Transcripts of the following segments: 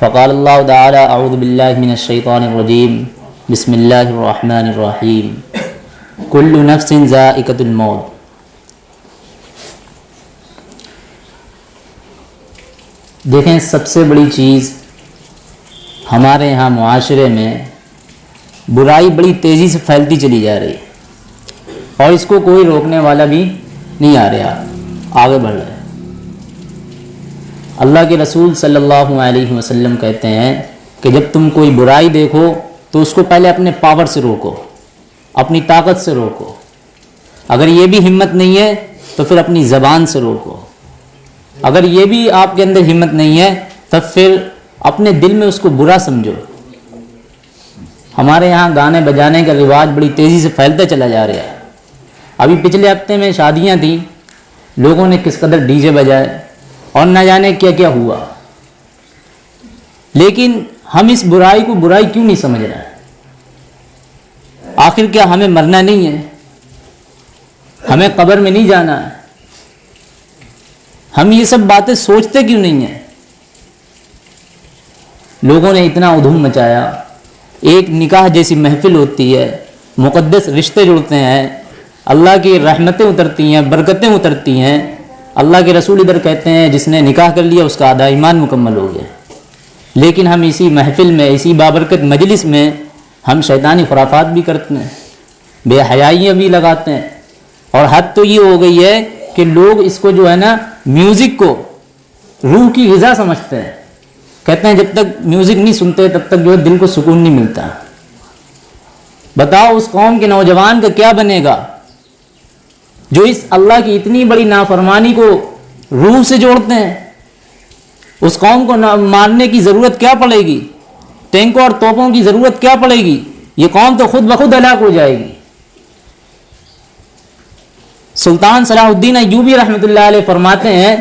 फ़काल बसमीम कुल्लु नफ्सिन ज़ाइक़तुल मौत देखें, सबसे बड़ी चीज़ हमारे यहाँ मुआशरे में बुराई बड़ी तेज़ी से फैलती चली जा रही है और इसको कोई रोकने वाला भी नहीं आ रहा। आगे बढ़ रहा है। अल्लाह के रसूल सल्लल्लाहु अलैहि वसल्लम कहते हैं कि जब तुम कोई बुराई देखो तो उसको पहले अपने पावर से रोको, अपनी ताकत से रोको। अगर ये भी हिम्मत नहीं है तो फिर अपनी ज़बान से रोको। अगर ये भी आपके अंदर हिम्मत नहीं है, तब फिर अपने दिल में उसको बुरा समझो। हमारे यहाँ गाने बजाने का रिवाज बड़ी तेज़ी से फैलता चला जा रहा है। अभी पिछले हफ़्ते में शादियाँ थी। लोगों ने किस कदर डीजे बजाए और न जाने क्या क्या हुआ। लेकिन हम इस बुराई को बुराई क्यों नहीं समझ रहे आखिर क्या हमें मरना नहीं है? हमें कब्र में नहीं जाना है? हम ये सब बातें सोचते क्यों नहीं हैं? लोगों ने इतना उधूम मचाया। एक निकाह जैसी महफिल होती है। मुक़द्दस रिश्ते जुड़ते हैं। अल्लाह की रहमतें उतरती हैं, बरकतें उतरती हैं। अल्लाह के रसूल इधर कहते हैं, जिसने निकाह कर लिया, उसका आधा ईमान मुकम्मल हो गया। लेकिन हम इसी महफिल में, इसी बाबरकत मजलिस में, हम शैतानी खुराफात भी करते हैं, बेहयाइयाँ भी लगाते हैं। और हद तो ये हो गई है कि लोग इसको जो है ना म्यूज़िक को रूह की गज़ा समझते हैं। कहते हैं, जब तक म्यूज़िक नहीं सुनते, तब तक जो है दिल को सुकून नहीं मिलता। बताओ, उस कौम के नौजवान का क्या बनेगा? जो इस अल्लाह की इतनी बड़ी नाफरमानी को रूह से जोड़ते हैं, उस कौम को मारने की ज़रूरत क्या पड़ेगी? टैंकों और तोपों की ज़रूरत क्या पड़ेगी? ये कौम तो खुद ब खुद हलाक हो जाएगी। सुल्तान सलाहुद्दीन अयूबी रहमत फरमाते हैं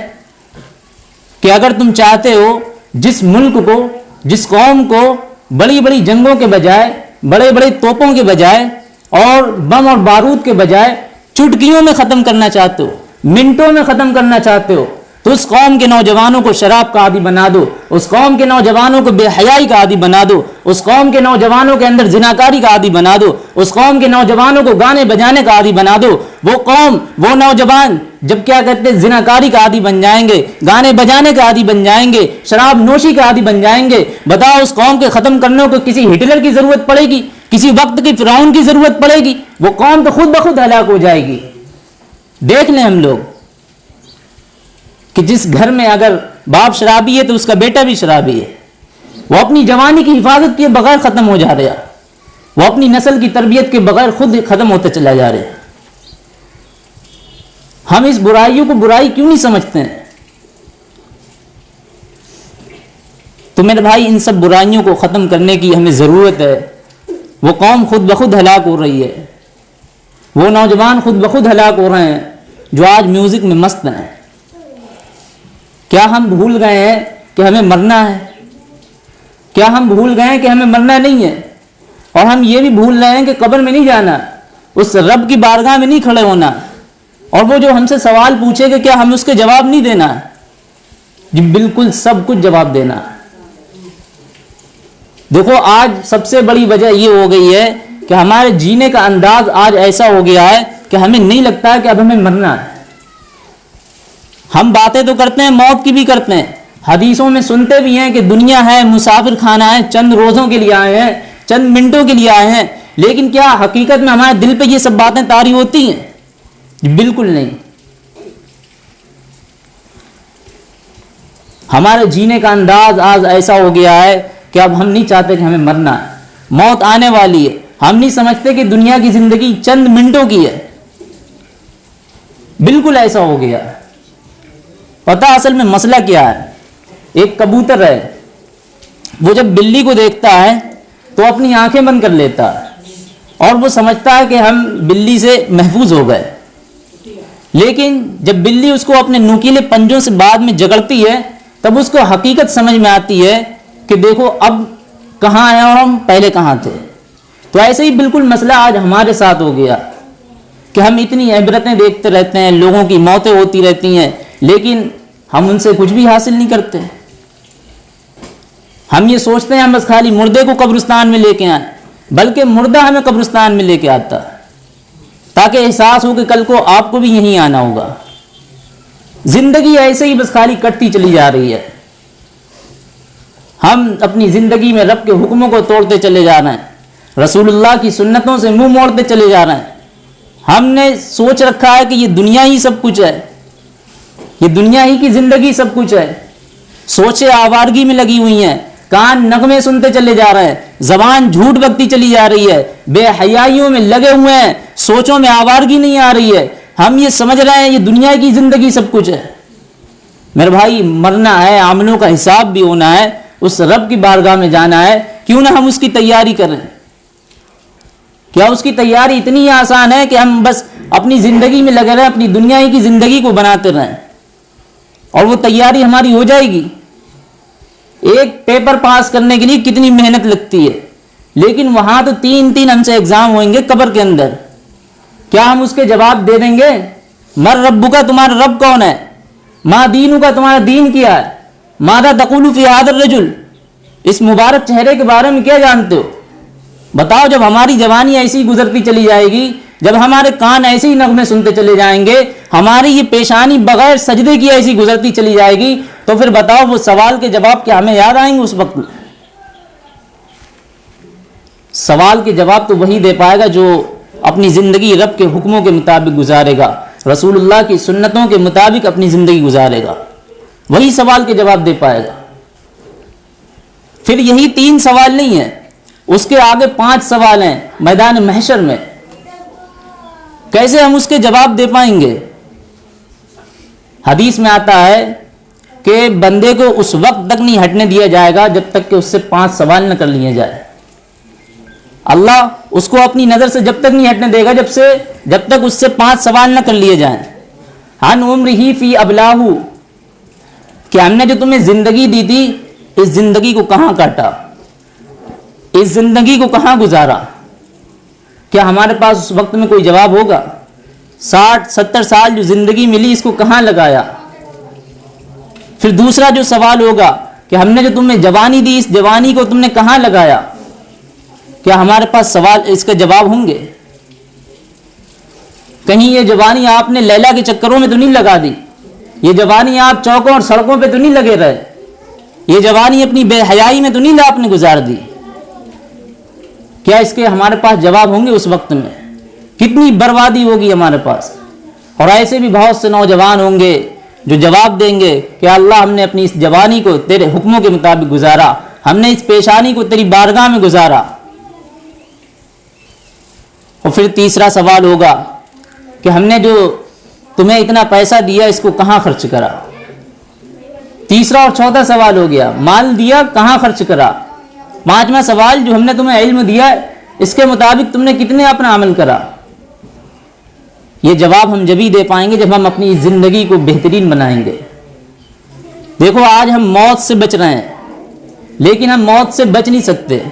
कि अगर तुम चाहते हो जिस मुल्क को, जिस कौम को बड़ी बड़ी जंगों के बजाय बड़े बड़े तोपों के बजाय और बम और बारूद के बजाय चुटकियों में ख़त्म करना चाहते हो, मिनटों में ख़त्म करना चाहते हो तो उस कौम के नौजवानों को शराब का आदि बना दो, उस कौम के नौजवानों को बेहयाई का आदि बना दो, उस कौम के नौजवानों के अंदर जिनाकारी का आदि बना दो, उस कौम के नौजवानों को गाने बजाने का आदि बना दो। वो कौम, वो नौजवान, जब क्या कहते हैं, जिनाकारी का आदि बन जाएँगे, गाने बजाने का आदि बन जाएँगे, शराब नोशी का आदि बन जाएँगे, बताओ उस कौम के ख़त्म करने को किसी हिटलर की ज़रूरत पड़ेगी? किसी वक्त की फिराउन की ज़रूरत पड़ेगी। वो कौम तो खुद ब खुद हलाक हो जाएगी। देख लें हम लोग कि जिस घर में अगर बाप शराबी है तो उसका बेटा भी शराबी है। वो अपनी जवानी की हिफाजत के बगैर ख़त्म हो जा रहा वो अपनी नस्ल की तरबियत के बगैर खुद ख़त्म होते चला जा रहे हम इस बुराइयों को बुराई क्यों नहीं समझते हैं? तो मेरे भाई, इन सब बुराइयों को ख़त्म करने की हमें ज़रूरत है। वो कौम खुद ब खुद हलाक हो रही है। वो नौजवान खुद ब खुद हलाक हो रहे हैं, जो आज म्यूज़िक में मस्त हैं। क्या हम भूल गए हैं कि हमें मरना है? क्या हम भूल गए हैं कि हमें मरना नहीं है? और हम ये भी भूल रहे हैं कि कब्र में नहीं जाना, उस रब की बारगाह में नहीं खड़े होना, और वो जो हमसे सवाल पूछेगा क्या हमें उसके जवाब नहीं देना? जी बिल्कुल सब कुछ जवाब देना। देखो, आज सबसे बड़ी वजह ये हो गई है कि हमारे जीने का अंदाज आज ऐसा हो गया है कि हमें नहीं लगता है कि अब हमें मरना है। हम बातें तो करते हैं, मौत की भी करते हैं। हदीसों में सुनते भी हैं कि दुनिया है मुसाफिर खाना है, चंद रोज़ों के लिए आए हैं, चंद मिनटों के लिए आए हैं। लेकिन क्या हकीकत में हमारे दिल पे ये सब बातें तारी होती हैं? बिल्कुल नहीं। हमारे जीने का अंदाज आज ऐसा हो गया है कि अब हम नहीं चाहते कि हमें मरना है। मौत आने वाली है। हम नहीं समझते कि दुनिया की ज़िंदगी चंद मिनटों की है। बिल्कुल ऐसा हो गया। पता असल में मसला क्या है? एक कबूतर है। वो जब बिल्ली को देखता है तो अपनी आँखें बंद कर लेता है। और वो समझता है कि हम बिल्ली से महफूज हो गए। लेकिन जब बिल्ली उसको अपने नुकीले पंजों से बाद में जगड़ती है, तब उसको हकीकत समझ में आती है कि देखो अब कहाँ आए और हम पहले कहाँ थे? तो ऐसे ही बिल्कुल मसला आज हमारे साथ हो गया कि हम इतनी इबरतें देखते रहते हैं, लोगों की मौतें होती रहती हैं, लेकिन हम उनसे कुछ भी हासिल नहीं करते। हम ये सोचते हैं हम बस खाली मुर्दे को कब्रिस्तान में लेके आए, बल्कि मुर्दा हमें कब्रिस्तान में लेके आता, ताकि एहसास हो कि कल को आपको भी यहीं आना होगा। ज़िंदगी ऐसे ही बस खाली कटती चली जा रही है। हम अपनी ज़िंदगी में रब के हुक्मों को तोड़ते चले जा रहे हैं। रसूलुल्लाह की सुन्नतों से मुँह मोड़ते चले जा रहे हैं। हमने सोच रखा है कि ये दुनिया ही सब कुछ है। ये दुनिया ही की ज़िंदगी सब कुछ है। सोचे आवारगी में लगी हुई हैं। कान नगमे सुनते चले जा रहे हैं। जबान झूठ बकती चली जा रही है। बेहयाइयों में लगे हुए हैं। सोचों में आवारगी नहीं आ रही है। हम ये समझ रहे हैं, ये दुनिया की ज़िंदगी सब कुछ है। मेरे भाई, मरना है आमलों का हिसाब भी होना है। उस रब की बारगाह में जाना है, क्यों ना हम उसकी तैयारी करें? क्या उसकी तैयारी इतनी आसान है कि हम बस अपनी ज़िंदगी में लगे रहें, अपनी दुनिया की ज़िंदगी को बनाते रहें? और वो तैयारी हमारी हो जाएगी। एक पेपर पास करने के लिए कितनी मेहनत लगती है। लेकिन वहाँ तो तीन तीन हमसे एग्ज़ाम होंगे कब्र के अंदर। क्या हम उसके जवाब दे देंगे? मर रब्बू का तुम्हारा रब कौन है? माँ दीनू का तुम्हारा दीन क्या है। मादा तकुलू फ़ी आदर रजुल? इस मुबारक चेहरे के बारे में क्या जानते हो? बताओ, जब हमारी जवानी ऐसी गुजरती चली जाएगी, जब हमारे कान ऐसे ही नगमे सुनते चले जाएँगे, हमारी ये पेशानी बगैर सजदे की ऐसी गुजरती चली जाएगी तो फिर बताओ, वो सवाल के जवाब क्या हमें याद आएँगे उस वक्त? सवाल के जवाब तो वही दे पाएगा जो अपनी ज़िंदगी रब के हुक्मों के मुताबिक गुजारेगा, रसूलुल्लाह की सुन्नतों के मुताबिक अपनी ज़िंदगी गुजारेगा। वही सवाल के जवाब दे पाएगा। फिर यही तीन सवाल नहीं है। उसके आगे पाँच सवाल हैं मैदान महशर में। कैसे हम उसके जवाब दे पाएँगे? हदीस में आता है कि बंदे को उस वक्त तक नहीं हटने दिया जाएगा जब तक कि उससे पाँच सवाल न कर लिए जाए। अल्लाह उसको अपनी नज़र से जब तक नहीं हटने देगा जब से जब तक उससे पाँच सवाल न कर लिए जाएँ। हन उम्र ही फ़ी अबलाहू। कि हमने जो तुम्हें ज़िंदगी दी थी, इस ज़िंदगी को कहाँ काटा? इस ज़िंदगी को कहाँ गुजारा? क्या हमारे पास उस वक्त में कोई जवाब होगा? साठ, सत्तर साल जो ज़िंदगी मिली, इसको कहाँ लगाया? फिर दूसरा जो सवाल होगा कि हमने जो तुम्हें जवानी दी, इस जवानी को तुमने कहाँ लगाया? क्या हमारे पास सवाल, इसके जवाब होंगे? कहीं ये जवानी आपने लैला के चक्करों में तो नहीं लगा दी? ये जवानी आप चौकों और सड़कों पे तो नहीं लगे रहे। ये जवानी अपनी बेहयाई में तो नहीं आपने गुजार दी। क्या इसके हमारे पास जवाब होंगे उस वक्त में? कितनी बर्बादी होगी हमारे पास? और ऐसे भी बहुत से नौजवान होंगे जो जवाब देंगे कि अल्लाह हमने अपनी इस जवानी को तेरे हुक्मों के मुताबिक गुजारा। हमने इस पेशानी को तेरी बारगाह में गुजारा। और फिर तीसरा सवाल होगा कि हमने जो तुम्हें इतना पैसा दिया, इसको कहाँ खर्च करा? तीसरा और चौथा सवाल हो गया, माल दिया, कहाँ खर्च करा? पांचवा सवाल जो हमने तुम्हें इल्म दिया, इसके मुताबिक तुमने कितने अपना अमल करा? ये जवाब हम जब ही दे पाएँगे जब हम अपनी ज़िंदगी को बेहतरीन बनाएँगे। देखो, आज हम मौत से बच रहे हैं, लेकिन हम मौत से बच नहीं सकते।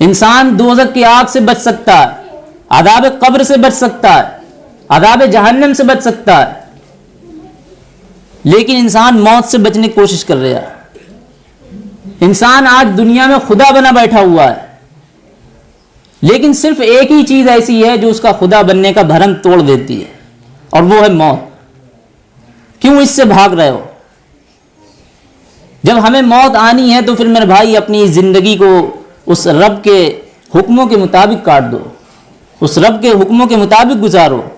इंसान दोजक की आग से बच सकता है आदाब कब्र से बच सकता है आदाब जहन्नम से बच सकता है। लेकिन इंसान मौत से बचने की कोशिश कर रहा है। इंसान आज दुनिया में खुदा बना बैठा हुआ है। लेकिन सिर्फ़ एक ही चीज़ ऐसी है जो उसका खुदा बनने का भरम तोड़ देती है, और वो है मौत। क्यों इससे भाग रहे हो? जब हमें मौत आनी है तो फिर मेरे भाई अपनी ज़िंदगी को उस रब के हुक्मों के मुताबिक काट दो। उस रब के हुक्मों के मुताबिक गुजारो।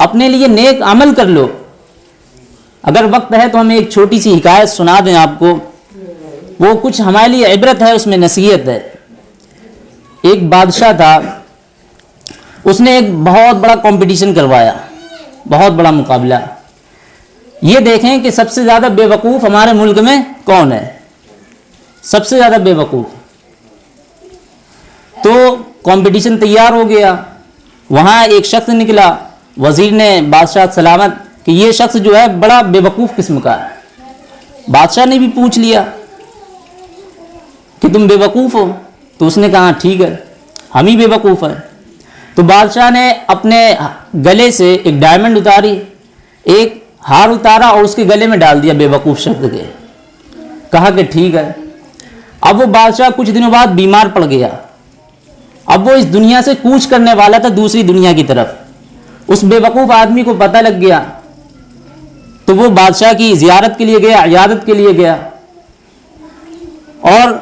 अपने लिए नेक अमल कर लो। अगर वक्त है तो हम एक छोटी सी हिकायत सुना दें आपको। वो कुछ हमारे लिए इबरत है, उसमें नसीहत है। एक बादशाह था, उसने एक बहुत बड़ा कंपटीशन करवाया, बहुत बड़ा मुकाबला। ये देखें कि सबसे ज़्यादा बेवकूफ़ हमारे मुल्क में कौन है? सबसे ज़्यादा बेवकूफ़। तो कंपटीशन तैयार हो गया। वहाँ एक शख्स निकला वज़ीर ने बादशाह सलामत कि ये शख्स जो है बड़ा बेवकूफ़ किस्म का है। बादशाह ने भी पूछ लिया कि तुम बेवकूफ़ हो? तो उसने कहा, ठीक है, हम ही बेवकूफ़ हैं। तो बादशाह ने अपने गले से एक डायमंड उतारी, एक हार उतारा और उसके गले में डाल दिया बेवकूफ़ शब्द के। कहा कि, ठीक है। अब वो बादशाह कुछ दिनों बाद बीमार पड़ गया। अब वो इस दुनिया से कूच करने वाला था दूसरी दुनिया की तरफ़। उस बेवकूफ़ आदमी को पता लग गया। तो वो बादशाह की जियारत के लिए गया, इयादत के लिए गया। और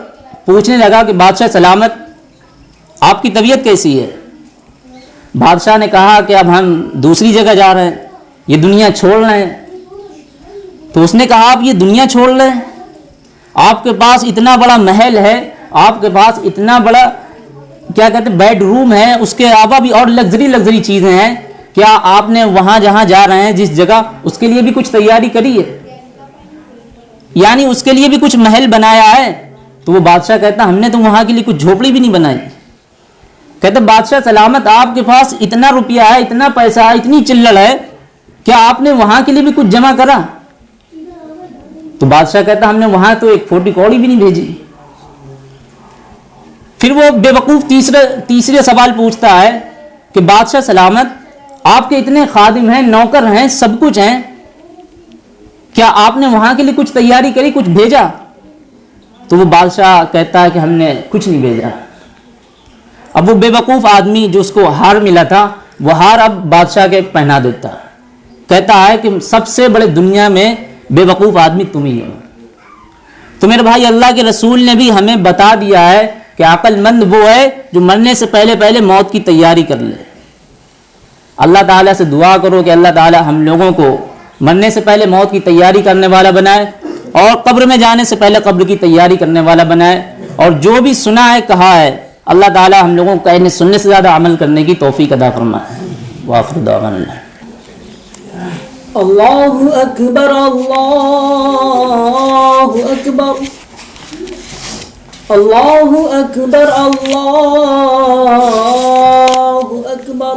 पूछने लगा कि, बादशाह, सलामत, आपकी तबीयत कैसी है? बादशाह ने कहा कि, अब हम दूसरी जगह जा रहे हैं। ये दुनिया छोड़ रहे हैं। तो उसने कहा आप ये दुनिया छोड़ रहे हैं। आपके पास इतना बड़ा महल है, आपके पास इतना बड़ा, क्या कहते हैं बेडरूम है, उसके अलावा भी और लग्जरी लग्जरी चीज़ें हैं। क्या आपने वहाँ जहाँ जा रहे हैं, जिस जगह, उसके लिए भी कुछ तैयारी करी है? यानी उसके लिए भी कुछ महल बनाया है? तो वो बादशाह कहता, हमने तो वहाँ के लिए कुछ झोपड़ी भी नहीं बनाई। कहते, बादशाह, सलामत, आपके पास इतना रुपया है, इतना पैसा है, इतनी चिल्लड़ है, क्या आपने वहाँ के लिए भी कुछ जमा करा? तो बादशाह कहता, हमने वहाँ तो एक फोटी कौड़ी भी नहीं भेजी। फिर वो बेवकूफ़ तीसरे तीसरे सवाल पूछता है कि, बादशाह, सलामत आपके इतने खादिम हैं, नौकर हैं, सब कुछ हैं। क्या आपने वहाँ के लिए कुछ तैयारी करी, कुछ भेजा? तो वो बादशाह कहता है कि हमने कुछ नहीं भेजा। अब वो बेवकूफ़ आदमी जो उसको हार मिला था, वो हार अब बादशाह के पहना देता। कहता है कि सबसे बड़े दुनिया में बेवकूफ़ आदमी तुम ही हो। तो मेरे भाई, अल्लाह के रसूल ने भी हमें बता दिया है कि अक्लमंद वो है जो मरने से पहले पहले मौत की तैयारी कर ले। अल्लाह ताला से दुआ करो कि अल्लाह ताला हम लोगों को मरने से पहले मौत की तैयारी करने वाला बनाए और कब्र में जाने से पहले कब्र की तैयारी करने वाला बनाए और जो भी सुना है, कहा है, अल्लाह ताला हम लोगों को कहने सुनने से ज़्यादा अमल करने की तोफ़ी अदा फरमाए। अल्लाहु अकबर अल्लाहु अकबर। अल्लाहु अकबर अल्लाहु अकबर।